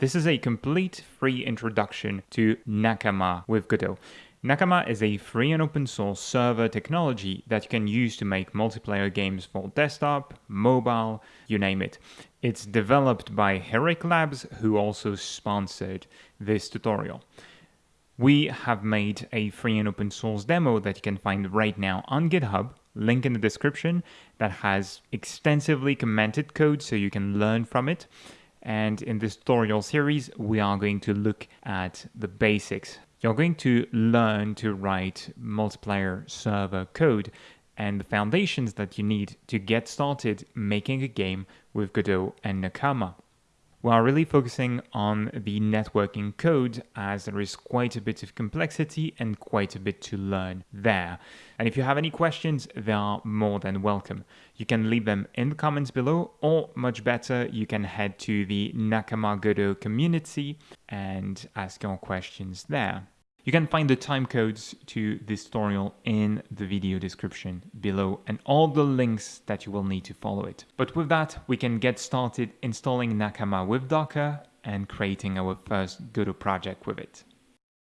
This is a complete free introduction to Nakama with Godot. Nakama is a free and open source server technology that you can use to make multiplayer games for desktop, mobile, you name it. It's developed by Heroic Labs, who also sponsored this tutorial. We have made a free and open source demo that you can find right now on GitHub, link in the description, that has extensively commented code so you can learn from it. And in this tutorial series, we are going to look at the basics you're going to learn to write multiplayer server code and the foundations that you need to get started making a game with Godot and Nakama. Are really focusing on the networking code as there is quite a bit of complexity and quite a bit to learn there. And if you have any questions, they are more than welcome. You can leave them in the comments below or much better, you can head to the Nakama Godot community and ask your questions there. You can find the timecodes to this tutorial in the video description below and all the links that you will need to follow it. But with that, we can get started installing Nakama with Docker and creating our first Godot project with it.